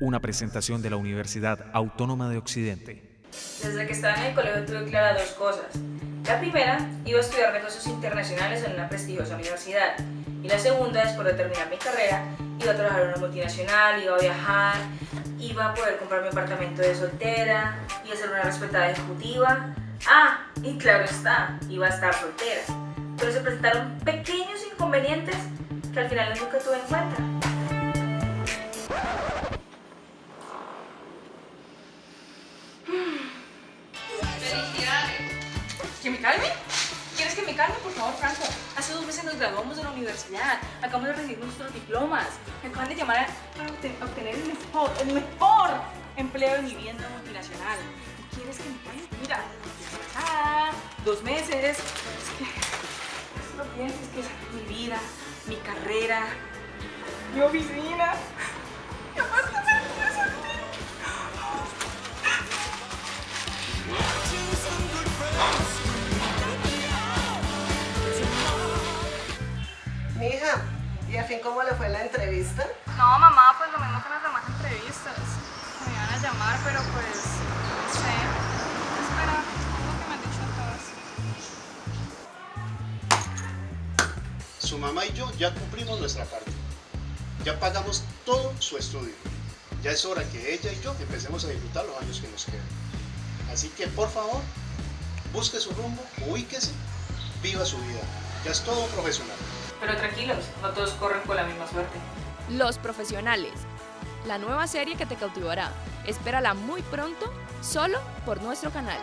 una presentación de la Universidad Autónoma de Occidente. Desde que estaba en el colegio tuve claras dos cosas. La primera, iba a estudiar negocios internacionales en una prestigiosa universidad. Y la segunda, después de terminar mi carrera, iba a trabajar en una multinacional, iba a viajar, iba a poder comprar mi apartamento de soltera, iba a ser una respetada ejecutiva. Ah, y claro está, iba a estar soltera. Pero se presentaron pequeños inconvenientes que al final nunca tuve en cuenta. Calme? ¿Quieres que me calme? Por favor, Franco. Hace dos meses nos graduamos de la universidad. Acabamos de recibir nuestros diplomas. Me acaban de llamar para obtener el mejor, el mejor empleo en una multinacional. ¿Quieres que me calme? Mira, ah, dos meses. Es que, no pienses, que es mi vida, mi carrera, mi oficina. Mi hija, ¿y al fin cómo le fue la entrevista? No, mamá, pues lo mismo que en las demás entrevistas. Me iban a llamar, pero pues, no sé. Espera, es lo que me han dicho todas. Su mamá y yo ya cumplimos nuestra parte. Ya pagamos todo su estudio. Ya es hora que ella y yo empecemos a disfrutar los años que nos quedan. Así que, por favor, busque su rumbo, ubíquese, viva su vida. Ya es todo un profesional. Pero tranquilos, no todos corren con la misma suerte. Los Profesionales, la nueva serie que te cautivará. Espérala muy pronto, solo por nuestro canal.